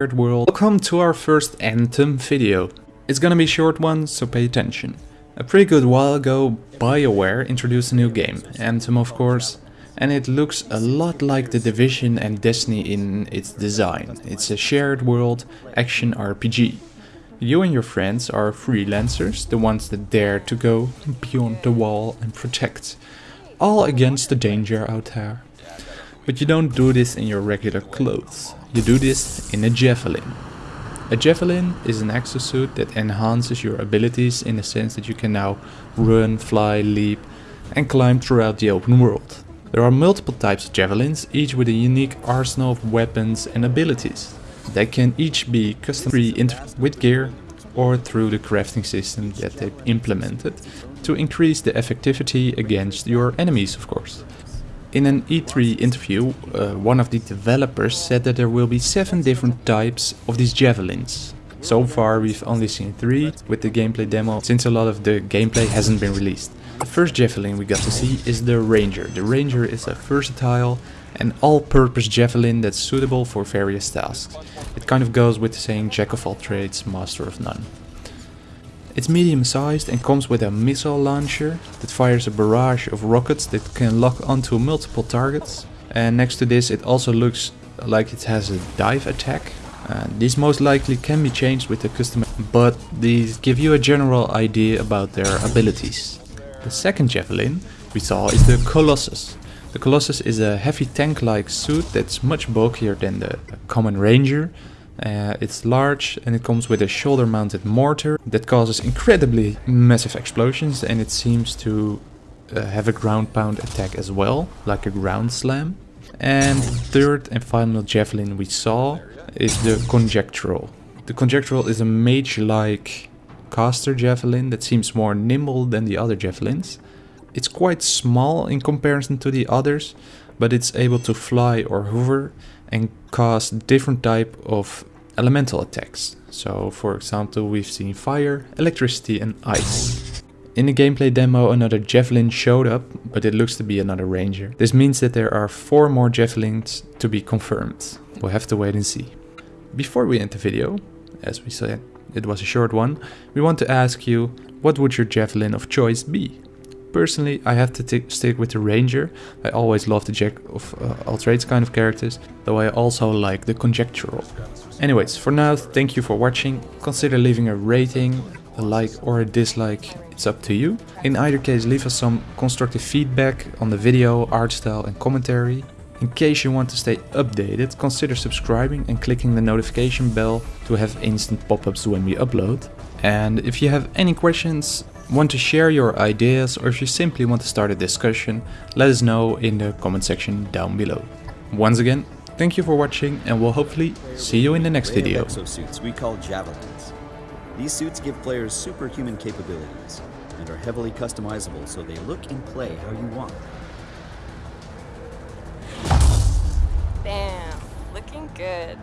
Weird World. Welcome to our first Anthem video. It's gonna be a short one, so pay attention. A pretty good while ago, BioWare introduced a new game, Anthem of course, and it looks a lot like The Division and Destiny in its design. It's a shared world action RPG. You and your friends are freelancers, the ones that dare to go beyond the wall and protect, all against the danger out there. But you don't do this in your regular clothes. You do this in a javelin. A javelin is an exosuit that enhances your abilities in the sense that you can now run, fly, leap and climb throughout the open world. There are multiple types of javelins, each with a unique arsenal of weapons and abilities. They can each be custom with gear or through the crafting system that they've implemented to increase the effectivity against your enemies of course. In an E3 interview, uh, one of the developers said that there will be 7 different types of these javelins. So far we've only seen 3 with the gameplay demo since a lot of the gameplay hasn't been released. The first javelin we got to see is the Ranger. The Ranger is a versatile and all-purpose javelin that's suitable for various tasks. It kind of goes with the saying jack of all trades, master of none. It's medium sized and comes with a missile launcher that fires a barrage of rockets that can lock onto multiple targets. And next to this it also looks like it has a dive attack. Uh, these most likely can be changed with the custom, but these give you a general idea about their abilities. The second javelin we saw is the Colossus. The Colossus is a heavy tank-like suit that's much bulkier than the common Ranger uh, it's large and it comes with a shoulder mounted mortar that causes incredibly massive explosions and it seems to uh, have a ground pound attack as well, like a ground slam. And third and final javelin we saw is the conjectural. The conjectural is a mage-like caster javelin that seems more nimble than the other javelins. It's quite small in comparison to the others, but it's able to fly or hover and cast different type of elemental attacks. So for example we've seen fire, electricity and ice. In the gameplay demo another javelin showed up, but it looks to be another ranger. This means that there are 4 more javelins to be confirmed. We'll have to wait and see. Before we end the video, as we said it was a short one, we want to ask you what would your javelin of choice be? Personally, I have to stick with the Ranger. I always love the Jack of uh, all trades kind of characters, though I also like the Conjectural. Anyways, for now, thank you for watching. Consider leaving a rating, a like or a dislike, it's up to you. In either case, leave us some constructive feedback on the video, art style and commentary. In case you want to stay updated, consider subscribing and clicking the notification bell to have instant pop-ups when we upload. And if you have any questions, want to share your ideas or if you simply want to start a discussion, let us know in the comment section down below. Once again, thank you for watching and we'll hopefully see you in the next video. exosuits we call javelins. These suits give players superhuman capabilities and are heavily customizable so they look and play how you want. Bam, looking good.